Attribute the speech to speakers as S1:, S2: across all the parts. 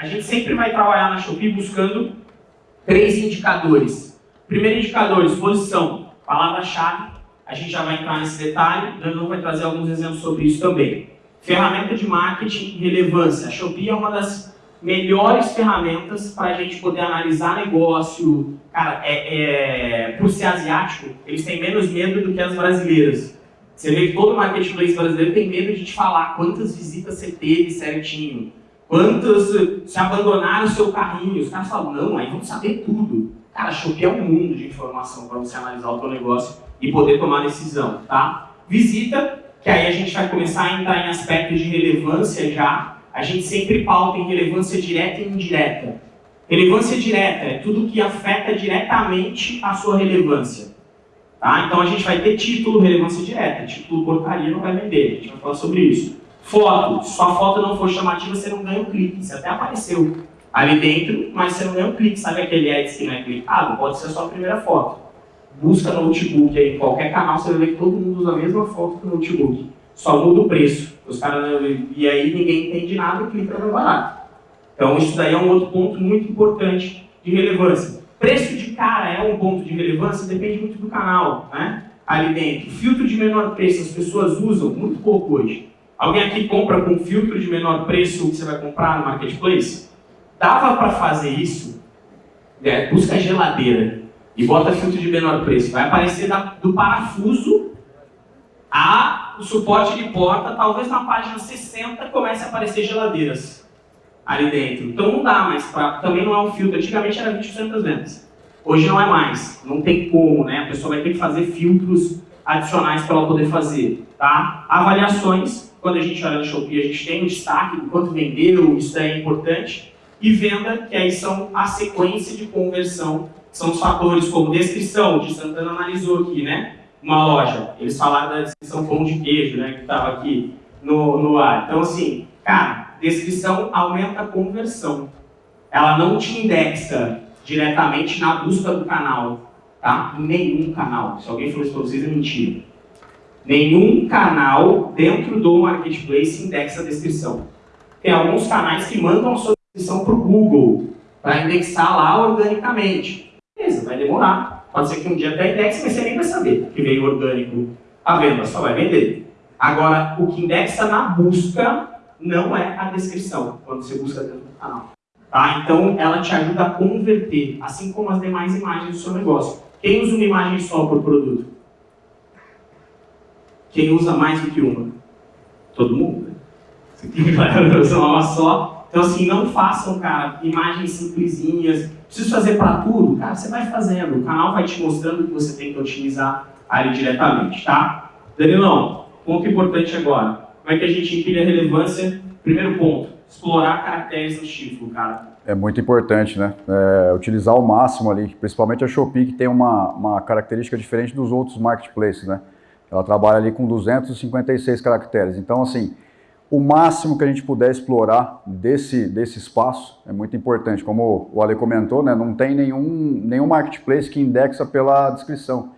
S1: A gente sempre vai trabalhar na Shopee buscando três indicadores. Primeiro indicador, exposição, palavra-chave. A gente já vai entrar nesse detalhe, Danilo vai trazer alguns exemplos sobre isso também. Ferramenta de marketing relevância. A Shopee é uma das melhores ferramentas para a gente poder analisar negócio. Cara, é, é, por ser asiático, eles têm menos medo do que as brasileiras. Você vê que todo marketplace brasileiro tem medo de te falar quantas visitas você teve certinho, quantos se abandonaram o seu carrinho. Os caras falam, não, aí vamos saber tudo. Cara, é um mundo de informação para você analisar o seu negócio e poder tomar decisão, tá? Visita, que aí a gente vai começar a entrar em aspectos de relevância já, a gente sempre pauta em relevância direta e indireta. Relevância direta é tudo que afeta diretamente a sua relevância. Tá? Então a gente vai ter título, relevância direta. Título porcaria não vai vender, a gente vai falar sobre isso. Foto, sua foto não for chamativa, você não ganha um clique. Você até apareceu ali dentro, mas você não ganha um clique. Sabe aquele ads que não é clicado? Pode ser a sua primeira foto. Busca no notebook aí, em qualquer canal, você vai ver que todo mundo usa a mesma foto do notebook. Só muda o preço. Os caras, e aí ninguém entende nada e clica no barato. Então isso daí é um outro ponto muito importante de relevância. Preço de cara é um ponto de relevância, depende muito do canal, né? Ali dentro. Filtro de menor preço, as pessoas usam muito pouco hoje. Alguém aqui compra com filtro de menor preço que você vai comprar no marketplace? Dava para fazer isso? É, busca geladeira e bota filtro de menor preço. Vai aparecer da, do parafuso a o suporte de porta, talvez na página 60 comece a aparecer geladeiras ali dentro. Então não dá mais, pra, também não é um filtro. Antigamente era 20% das vendas. Hoje não é mais, não tem como, né? A pessoa vai ter que fazer filtros adicionais para ela poder fazer, tá? Avaliações, quando a gente olha no Shopee, a gente tem o destaque do quanto vendeu, isso daí é importante. E venda, que aí são a sequência de conversão, são os fatores como descrição, de Santana analisou aqui, né? uma loja. Eles falaram da descrição pão de queijo, né, que estava aqui no, no ar. Então, assim, cara, descrição aumenta a conversão. Ela não te indexa diretamente na busca do canal, tá? Em nenhum canal. Se alguém falou isso para vocês, é mentira. Nenhum canal dentro do Marketplace indexa a descrição. Tem alguns canais que mandam a sua descrição para o Google, para indexar lá organicamente. Beleza, vai demorar. Pode ser que um dia até indexe, mas você nem vai saber que veio orgânico a venda, só vai vender. Agora, o que indexa na busca não é a descrição, quando você busca dentro do canal. Tá? Então, ela te ajuda a converter, assim como as demais imagens do seu negócio. Quem usa uma imagem só por produto? Quem usa mais do que uma? Todo mundo. Né? Você tem que usar uma só, então, assim, não façam, cara, imagens simplesinhas. Preciso fazer para tudo? Cara, você vai fazendo. O canal vai te mostrando o que você tem que otimizar ali diretamente, tá? Danilão, ponto importante agora. Como é que a gente empilha a relevância? Primeiro ponto, explorar caracteres no título, cara.
S2: É muito importante, né? É, utilizar ao máximo ali, principalmente a Shopee, que tem uma, uma característica diferente dos outros marketplaces, né? Ela trabalha ali com 256 caracteres. Então, assim, o máximo que a gente puder explorar desse, desse espaço é muito importante. Como o Ale comentou, né, não tem nenhum, nenhum marketplace que indexa pela descrição.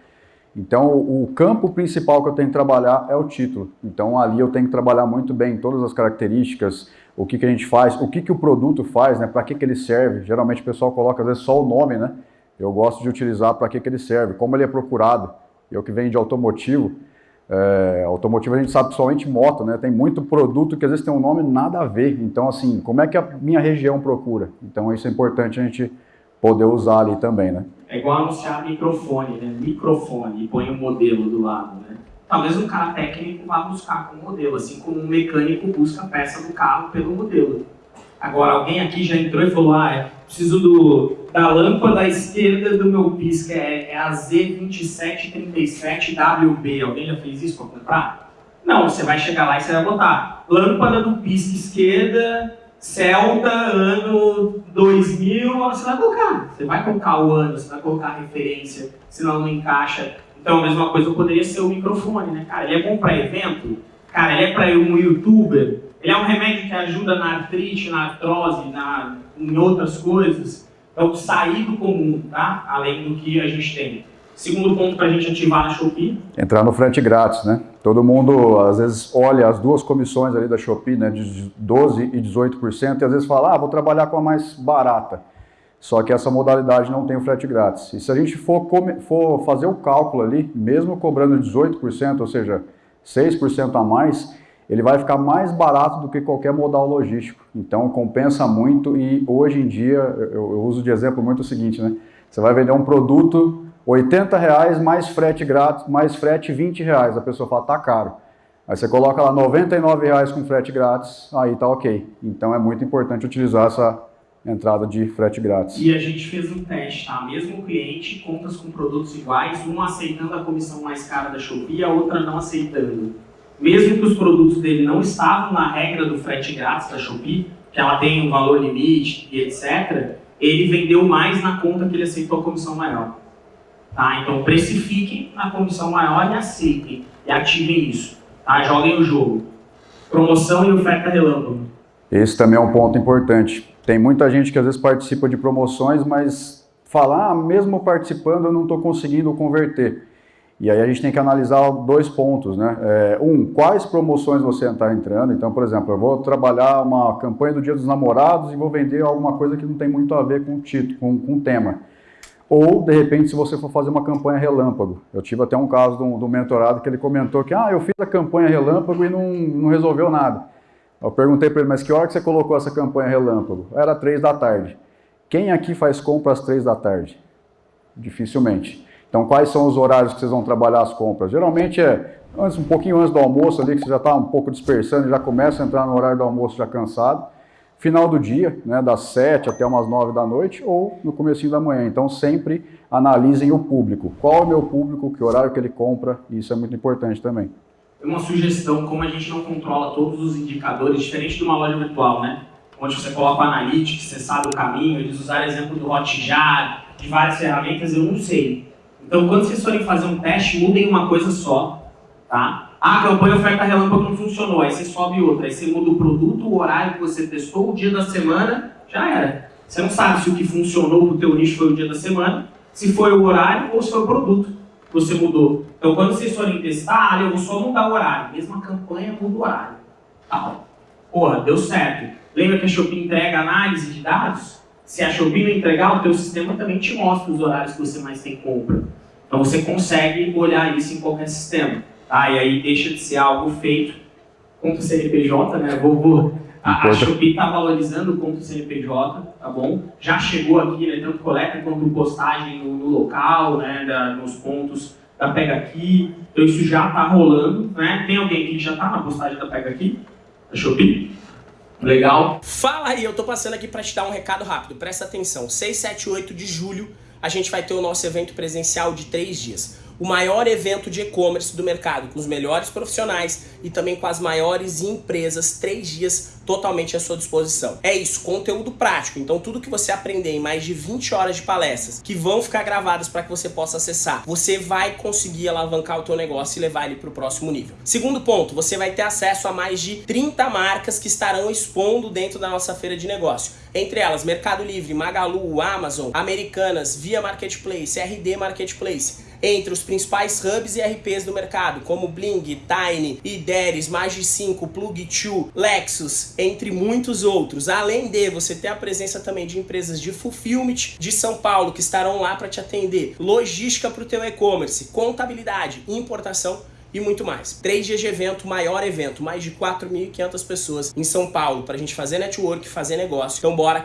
S2: Então, o campo principal que eu tenho que trabalhar é o título. Então, ali eu tenho que trabalhar muito bem todas as características, o que, que a gente faz, o que, que o produto faz, né, para que, que ele serve. Geralmente o pessoal coloca, às vezes, só o nome, né? Eu gosto de utilizar para que, que ele serve, como ele é procurado. Eu que venho de automotivo, é, automotivo a gente sabe somente moto, né? Tem muito produto que às vezes tem um nome nada a ver. Então, assim, como é que a minha região procura? Então, isso é importante a gente poder usar ali também, né?
S1: É igual anunciar microfone, né? Microfone, e põe um modelo do lado, né? Talvez um cara técnico vá buscar com o modelo, assim como um mecânico busca a peça do carro pelo modelo. Agora, alguém aqui já entrou e falou, ah, é, preciso do, da lâmpada esquerda do meu pisca, é, é a Z2737WB. Alguém já fez isso para comprar? Não, você vai chegar lá e você vai botar lâmpada do pisca esquerda, Celta, ano 2000, você vai colocar. Você vai colocar o ano, você vai colocar a referência, senão não encaixa. Então, a mesma coisa poderia ser o microfone, né? Cara, ele é bom para evento? Cara, ele é para um youtuber? Ele é um remédio que ajuda na artrite, na artrose, na, em outras coisas. Então, sair do comum, tá? Além do que a gente tem. Segundo ponto para a gente ativar na Shopee.
S2: Entrar no frete grátis, né? Todo mundo, às vezes, olha as duas comissões ali da Shopee, né? De 12% e 18%, e às vezes fala, ah, vou trabalhar com a mais barata. Só que essa modalidade não tem o frete grátis. E se a gente for, for fazer o cálculo ali, mesmo cobrando 18%, ou seja, 6% a mais, ele vai ficar mais barato do que qualquer modal logístico. Então compensa muito e hoje em dia, eu, eu uso de exemplo muito o seguinte, né? Você vai vender um produto 80 reais mais frete grátis, mais frete 20 reais. A pessoa fala, tá caro. Aí você coloca lá 99 reais com frete grátis, aí tá ok. Então é muito importante utilizar essa entrada de frete grátis.
S1: E a gente fez um teste, tá? Mesmo cliente, contas com produtos iguais, uma aceitando a comissão mais cara da Shopee a outra não aceitando. Mesmo que os produtos dele não estavam na regra do frete grátis da Shopee, que ela tem um valor limite e etc., ele vendeu mais na conta que ele aceitou a comissão maior. Tá? Então precifiquem a comissão maior e aceitem. E ativem isso. Tá? Joguem o jogo. Promoção e oferta relâmpago.
S2: Esse também é um ponto importante. Tem muita gente que às vezes participa de promoções, mas fala, ah, mesmo participando eu não estou conseguindo converter. E aí a gente tem que analisar dois pontos, né? É, um, quais promoções você está entrando. Então, por exemplo, eu vou trabalhar uma campanha do Dia dos Namorados e vou vender alguma coisa que não tem muito a ver com o título, com, com o tema. Ou, de repente, se você for fazer uma campanha relâmpago. Eu tive até um caso do, do mentorado que ele comentou que, ah, eu fiz a campanha relâmpago e não, não resolveu nada. Eu perguntei para ele, mas que hora que você colocou essa campanha relâmpago? Era três da tarde. Quem aqui faz compra às três da tarde? Dificilmente. Então, quais são os horários que vocês vão trabalhar as compras? Geralmente é antes, um pouquinho antes do almoço ali, que você já está um pouco dispersando, já começa a entrar no horário do almoço já cansado final do dia, né, das 7 até umas 9 da noite ou no comecinho da manhã. Então sempre analisem o público. Qual é o meu público, que horário que ele compra, isso é muito importante também.
S1: Uma sugestão, como a gente não controla todos os indicadores, diferente de uma loja virtual, né? Onde você coloca o Analytics, você sabe o caminho, eles usaram exemplo do Hotjar, de várias ferramentas, eu não sei. Então quando vocês forem fazer um teste, mudem uma coisa só, tá? Ah, campanha oferta relâmpago não funcionou, aí você sobe outra, aí você muda o produto, o horário que você testou, o dia da semana, já era. Você não sabe se o que funcionou para o teu nicho foi o dia da semana, se foi o horário ou se foi o produto que você mudou. Então quando vocês forem testar, ah, eu vou só mudar o horário, mesmo a campanha muda o horário. Tá Porra, deu certo. Lembra que a Shopee entrega análise de dados? Se a Shopee não entregar, o teu sistema também te mostra os horários que você mais tem compra. Então você consegue olhar isso em qualquer sistema. Tá? E aí deixa de ser algo feito contra o CNPJ, né? Vou, vou, a, a Shopee está valorizando contra o CNPJ, tá bom? Já chegou aqui, né, tanto coleta quanto postagem no, no local, né, da, nos pontos da Pega Aqui. Então isso já está rolando, né? Tem alguém que já está na postagem da Pega Aqui? Da Shopee? Legal.
S3: Fala aí, eu tô passando aqui para te dar um recado rápido, presta atenção. 6, 7 e 8 de julho a gente vai ter o nosso evento presencial de 3 dias o maior evento de e-commerce do mercado, com os melhores profissionais e também com as maiores empresas, três dias totalmente à sua disposição. É isso, conteúdo prático. Então tudo que você aprender em mais de 20 horas de palestras, que vão ficar gravadas para que você possa acessar, você vai conseguir alavancar o teu negócio e levar ele para o próximo nível. Segundo ponto, você vai ter acesso a mais de 30 marcas que estarão expondo dentro da nossa feira de negócio. Entre elas, Mercado Livre, Magalu, Amazon, Americanas, Via Marketplace, RD Marketplace entre os principais hubs e RPs do mercado, como Bling, Tiny, Ideres, Magi5, Plug2, Lexus, entre muitos outros. Além de você ter a presença também de empresas de fulfillment de São Paulo que estarão lá para te atender, logística para o teu e-commerce, contabilidade, importação e muito mais. Três dias de evento, maior evento, mais de 4.500 pessoas em São Paulo para a gente fazer network, fazer negócio. Então bora